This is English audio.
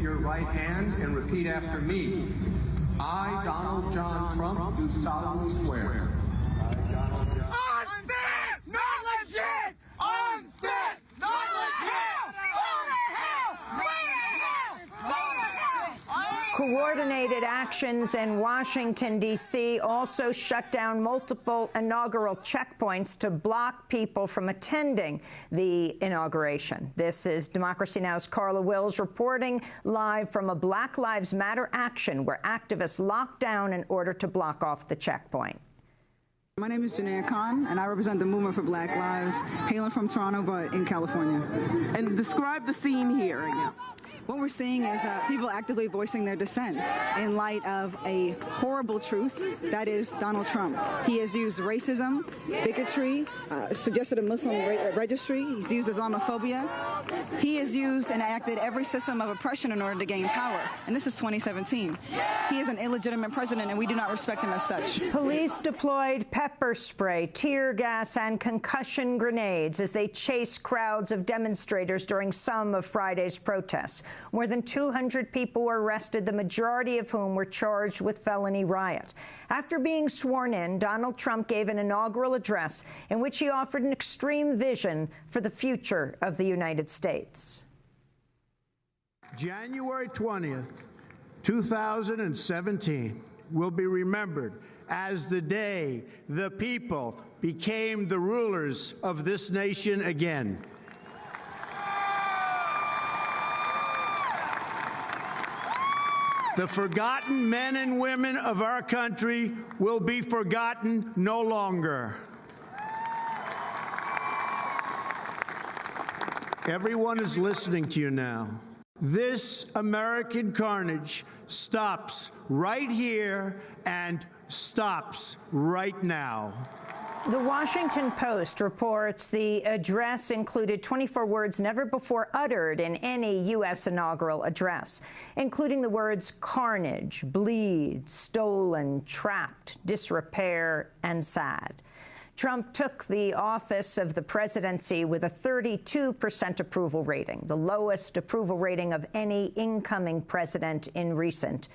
your right hand and repeat after me. I, Donald John Trump, do solemnly swear. Unfit! Not Coordinated actions in Washington, D.C. also shut down multiple inaugural checkpoints to block people from attending the inauguration. This is Democracy Now!'s Carla Wills reporting live from a Black Lives Matter action where activists locked down in order to block off the checkpoint. My name is Janaya Khan, and I represent the Movement for Black Lives, hailing from Toronto, but in California. And describe the scene here again. What we're seeing is uh, people actively voicing their dissent in light of a horrible truth that is Donald Trump. He has used racism, bigotry, uh, suggested a Muslim re registry, he's used Islamophobia. He has used and acted every system of oppression in order to gain power. And this is 2017. He is an illegitimate president, and we do not respect him as such. Police deployed pepper spray, tear gas, and concussion grenades as they chased crowds of demonstrators during some of Friday's protests. More than 200 people were arrested, the majority of whom were charged with felony riot. After being sworn in, Donald Trump gave an inaugural address in which he offered an extreme vision for the future of the United States. January 20th, 2017 will be remembered as the day the people became the rulers of this nation again. The forgotten men and women of our country will be forgotten no longer. Everyone is listening to you now. This American carnage stops right here and stops right now. The Washington Post reports the address included 24 words never before uttered in any U.S. inaugural address, including the words carnage, bleed, stolen, trapped, disrepair, and sad. Trump took the office of the presidency with a 32 percent approval rating, the lowest approval rating of any incoming president in recent